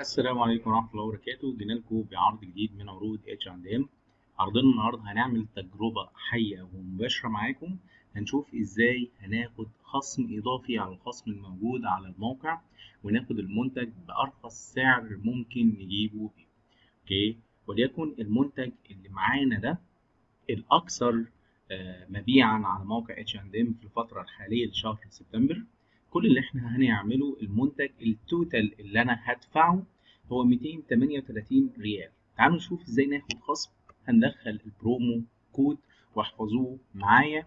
السلام عليكم ورحمة الله وبركاته. جينا لكم بعرض جديد من عروض اتش اند ام عرضنا النهارده هنعمل تجربة حية ومباشرة معاكم. هنشوف إزاي هناخد خصم إضافي على الخصم الموجود على الموقع وناخد المنتج بأرخص سعر ممكن نجيبه فيه okay؟ وليكن المنتج اللي معانا ده الأكثر آه، مبيعا على موقع اتش اند ام في الفترة الحالية لشهر سبتمبر. كل اللي إحنا هنعمله المنتج ال total اللي أنا هدفعه هو 238 ريال. تعالوا نشوف إزاي ناخد خصم. هندخل ال promo code واحفظوه معايا.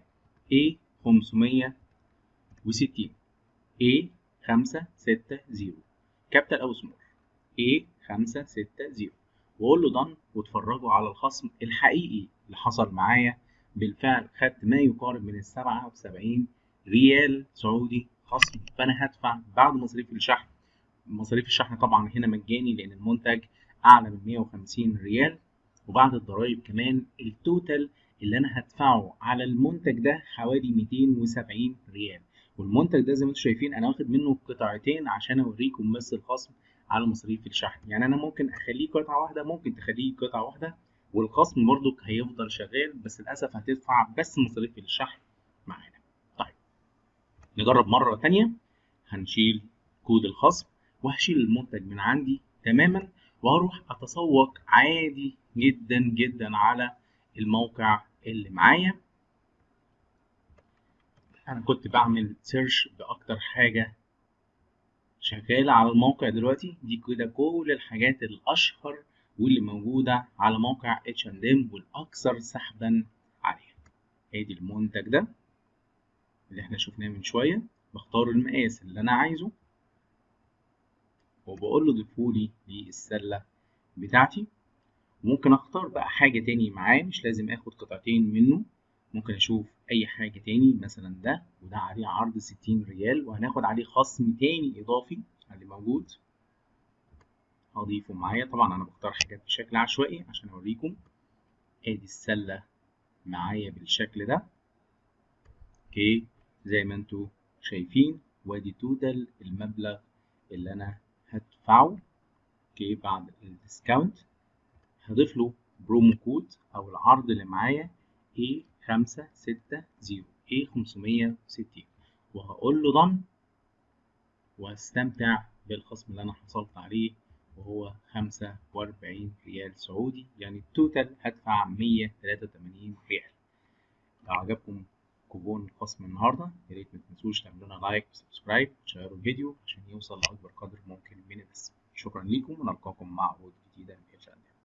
A 560 A 560 capital أو small A 560 وأقول له done واتفرجوا على الخصم الحقيقي اللي حصل معايا. بالفعل خدت ما يقارب من ال 77 ريال سعودي. خصم فأنا هدفع بعد مصاريف الشحن. مصاريف الشحن طبعا هنا مجاني لأن المنتج أعلى من 150 ريال. وبعد الضرايب كمان ال total اللي أنا هدفعه على المنتج ده حوالي 270 ريال. والمنتج ده زي ما أنتم شايفين أنا واخد منه قطعتين عشان أوريكم بس الخصم على مصاريف الشحن. يعني أنا ممكن أخليه قطعة واحدة ممكن تخليه قطعة واحدة. والخصم برضك هيفضل شغال بس للأسف هتدفع بس مصاريف الشحن معانا. نجرب مرة تانية. هنشيل كود الخصم وهشيل المنتج من عندي تماما وهروح أتسوق عادي جدا جدا على الموقع اللي معايا. أنا كنت بعمل search بأكتر حاجة شغالة على الموقع دلوقتي. دي كده كل الحاجات الأشهر واللي موجودة على موقع H&M والأكثر سحبا عليها. آدي المنتج ده. اللي إحنا شفناه من شوية بختار المقاس اللي أنا عايزه وبقول له ضيفولي للسلة بتاعتي. ممكن أختار بقى حاجة تاني معاه مش لازم آخد قطعتين منه. ممكن أشوف أي حاجة تاني مثلا ده وده عليه عرض ستين ريال وهناخد عليه خصم تاني إضافي اللي موجود. هضيفه معايا. طبعا أنا بختار حاجات بشكل عشوائي عشان أوريكم. آدي السلة معايا بالشكل ده. okay. زي ما أنتوا شايفين وادي total المبلغ اللي أنا هدفعه. okay بعد ال discount هضيف له promo code أو العرض اللي معايا A560 A560 وهقول له done واستمتع بالخصم اللي أنا حصلت عليه وهو 45 ريال سعودي. يعني ال total هدفع 183 ريال. لو عجبكم كوبون خصم النهارده. يا ريت ما تنسوش تعملوا لنا like و subscribe وتشيروا الفيديو عشان يوصل لأكبر قدر ممكن من الناس. شكرا ليكم ونلقاكم مع عروض